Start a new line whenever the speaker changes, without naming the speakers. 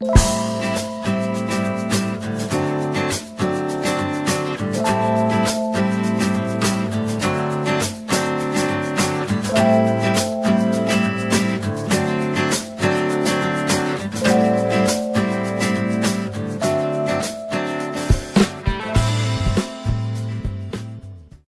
you